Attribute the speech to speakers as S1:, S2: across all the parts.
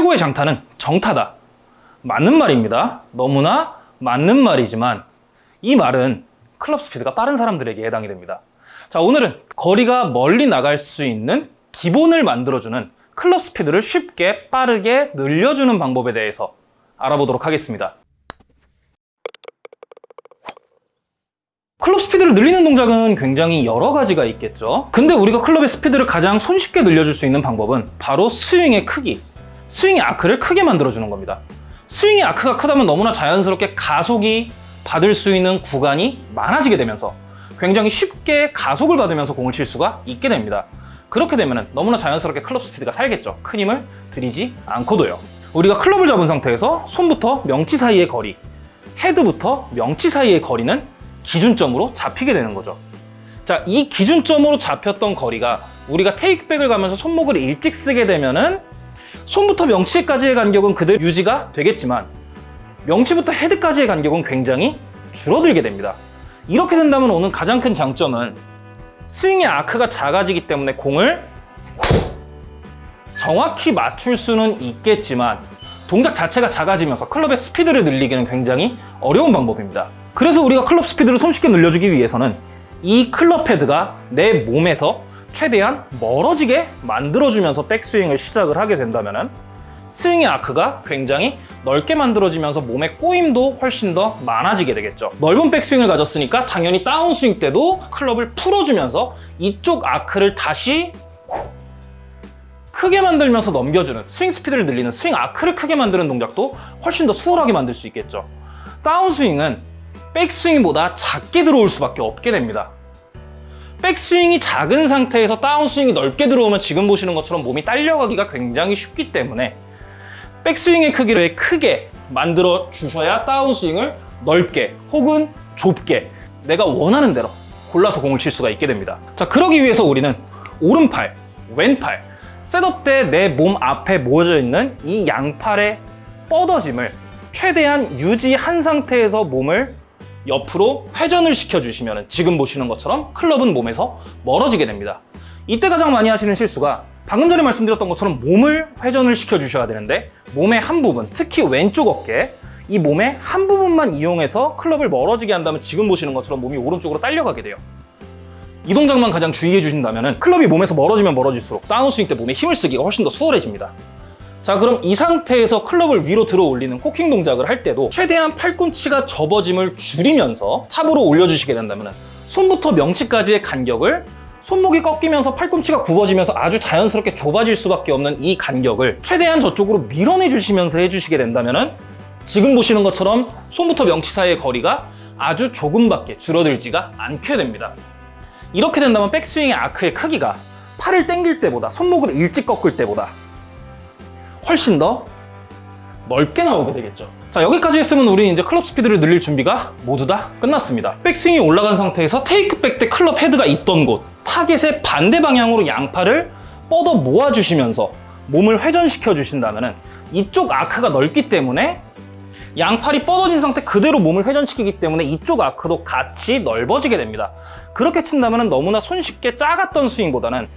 S1: 최고의 장타는 정타다. 맞는 말입니다. 너무나 맞는 말이지만 이 말은 클럽 스피드가 빠른 사람들에게 해당이 됩니다. 자, 오늘은 거리가 멀리 나갈 수 있는 기본을 만들어주는 클럽 스피드를 쉽게 빠르게 늘려주는 방법에 대해서 알아보도록 하겠습니다. 클럽 스피드를 늘리는 동작은 굉장히 여러 가지가 있겠죠. 근데 우리가 클럽의 스피드를 가장 손쉽게 늘려줄 수 있는 방법은 바로 스윙의 크기, 스윙의 아크를 크게 만들어주는 겁니다. 스윙의 아크가 크다면 너무나 자연스럽게 가속이 받을 수 있는 구간이 많아지게 되면서 굉장히 쉽게 가속을 받으면서 공을 칠 수가 있게 됩니다. 그렇게 되면 너무나 자연스럽게 클럽 스피드가 살겠죠. 큰 힘을 들이지 않고도요. 우리가 클럽을 잡은 상태에서 손부터 명치 사이의 거리, 헤드부터 명치 사이의 거리는 기준점으로 잡히게 되는 거죠. 자, 이 기준점으로 잡혔던 거리가 우리가 테이크백을 가면서 손목을 일찍 쓰게 되면은 손부터 명치까지의 간격은 그대로 유지가 되겠지만 명치부터 헤드까지의 간격은 굉장히 줄어들게 됩니다. 이렇게 된다면 오는 가장 큰 장점은 스윙의 아크가 작아지기 때문에 공을 정확히 맞출 수는 있겠지만 동작 자체가 작아지면서 클럽의 스피드를 늘리기는 굉장히 어려운 방법입니다. 그래서 우리가 클럽 스피드를 손쉽게 늘려주기 위해서는 이 클럽 헤드가 내 몸에서 최대한 멀어지게 만들어주면서 백스윙을 시작을 하게 된다면 스윙의 아크가 굉장히 넓게 만들어지면서 몸의 꼬임도 훨씬 더 많아지게 되겠죠. 넓은 백스윙을 가졌으니까 당연히 다운스윙 때도 클럽을 풀어주면서 이쪽 아크를 다시 크게 만들면서 넘겨주는 스윙 스피드를 늘리는 스윙 아크를 크게 만드는 동작도 훨씬 더 수월하게 만들 수 있겠죠. 다운스윙은 백스윙보다 작게 들어올 수밖에 없게 됩니다. 백스윙이 작은 상태에서 다운스윙이 넓게 들어오면 지금 보시는 것처럼 몸이 딸려가기가 굉장히 쉽기 때문에 백스윙의 크기를 크게 만들어 주셔야 다운스윙을 넓게 혹은 좁게 내가 원하는 대로 골라서 공을 칠 수가 있게 됩니다. 자, 그러기 위해서 우리는 오른팔, 왼팔, 셋업 때 내 몸 앞에 모여져 있는 이 양팔의 뻗어짐을 최대한 유지한 상태에서 몸을 옆으로 회전을 시켜주시면 지금 보시는 것처럼 클럽은 몸에서 멀어지게 됩니다. 이때 가장 많이 하시는 실수가 방금 전에 말씀드렸던 것처럼 몸을 회전을 시켜주셔야 되는데 몸의 한 부분, 특히 왼쪽 어깨 이 몸의 한 부분만 이용해서 클럽을 멀어지게 한다면 지금 보시는 것처럼 몸이 오른쪽으로 딸려가게 돼요. 이 동작만 가장 주의해 주신다면 클럽이 몸에서 멀어지면 멀어질수록 다운스윙 때 몸에 힘을 쓰기가 훨씬 더 수월해집니다. 자 그럼 이 상태에서 클럽을 위로 들어 올리는 코킹 동작을 할 때도 최대한 팔꿈치가 접어짐을 줄이면서 탑으로 올려주시게 된다면 손부터 명치까지의 간격을 손목이 꺾이면서 팔꿈치가 굽어지면서 아주 자연스럽게 좁아질 수밖에 없는 이 간격을 최대한 저쪽으로 밀어내 주시면서 해주시게 된다면 지금 보시는 것처럼 손부터 명치 사이의 거리가 아주 조금밖에 줄어들지가 않게 됩니다. 이렇게 된다면 백스윙의 아크의 크기가 팔을 당길 때보다 손목을 일찍 꺾을 때보다 훨씬 더 넓게 나오게 되겠죠. 자 여기까지 했으면 우리 이제 클럽 스피드를 늘릴 준비가 모두 다 끝났습니다. 백스윙이 올라간 상태에서 테이크백 때 클럽 헤드가 있던 곳 타겟의 반대 방향으로 양팔을 뻗어 모아주시면서 몸을 회전시켜 주신다면 이쪽 아크가 넓기 때문에 양팔이 뻗어진 상태 그대로 몸을 회전시키기 때문에 이쪽 아크도 같이 넓어지게 됩니다. 그렇게 친다면 너무나 손쉽게 작았던 스윙보다는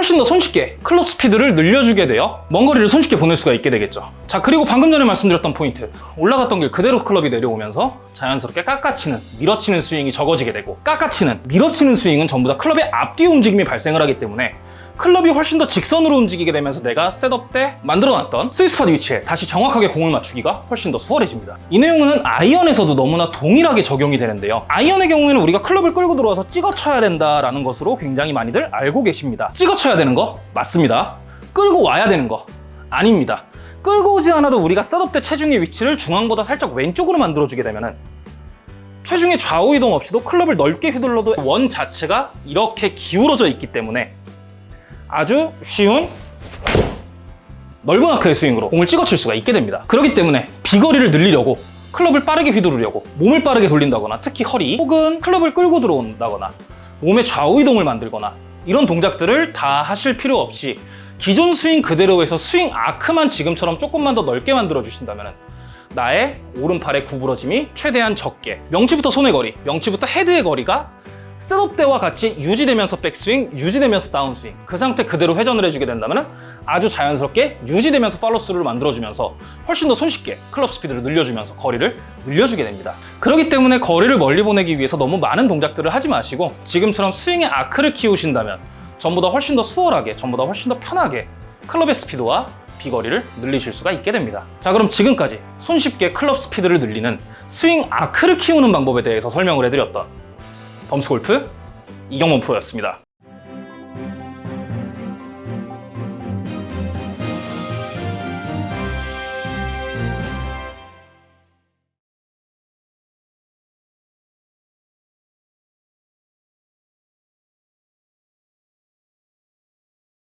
S1: 훨씬 더 손쉽게 클럽 스피드를 늘려주게 되어 먼 거리를 손쉽게 보낼 수가 있게 되겠죠. 자 그리고 방금 전에 말씀드렸던 포인트. 올라갔던 길 그대로 클럽이 내려오면서 자연스럽게 깎아치는 밀어치는 스윙이 적어지게 되고 깎아치는 밀어치는 스윙은 전부 다 클럽의 앞뒤 움직임이 발생을 하기 때문에 클럽이 훨씬 더 직선으로 움직이게 되면서 내가 setup 때 만들어놨던 sweet spot 위치에 다시 정확하게 공을 맞추기가 훨씬 더 수월해집니다. 이 내용은 아이언에서도 너무나 동일하게 적용이 되는데요. 아이언의 경우에는 우리가 클럽을 끌고 들어와서 찍어 쳐야 된다라는 것으로 굉장히 많이들 알고 계십니다. 찍어 쳐야 되는 거 맞습니다. 끌고 와야 되는 거 아닙니다. 끌고 오지 않아도 우리가 setup 때 체중의 위치를 중앙보다 살짝 왼쪽으로 만들어주게 되면 체중의 좌우 이동 없이도 클럽을 넓게 휘둘러도 원 자체가 이렇게 기울어져 있기 때문에 아주 쉬운 넓은 아크의 스윙으로 공을 찍어칠 수가 있게 됩니다. 그렇기 때문에 비거리를 늘리려고 클럽을 빠르게 휘두르려고 몸을 빠르게 돌린다거나 특히 허리 혹은 클럽을 끌고 들어온다거나 몸의 좌우 이동을 만들거나 이런 동작들을 다 하실 필요 없이 기존 스윙 그대로에서 스윙 아크만 지금처럼 조금만 더 넓게 만들어 주신다면 나의 오른팔의 구부러짐이 최대한 적게 명치부터 손의 거리, 명치부터 헤드의 거리가 셋업 때와 같이 유지되면서 백스윙, 유지되면서 다운스윙 그 상태 그대로 회전을 해주게 된다면 아주 자연스럽게 유지되면서 팔로스루를 만들어주면서 훨씬 더 손쉽게 클럽 스피드를 늘려주면서 거리를 늘려주게 됩니다. 그렇기 때문에 거리를 멀리 보내기 위해서 너무 많은 동작들을 하지 마시고 지금처럼 스윙의 아크를 키우신다면 전보다 훨씬 더 수월하게, 전보다 훨씬 더 편하게 클럽의 스피드와 비거리를 늘리실 수가 있게 됩니다. 자, 그럼 지금까지 손쉽게 클럽 스피드를 늘리는 스윙 아크를 키우는 방법에 대해서 설명을 해드렸던 범스골프 이경문 프로였습니다.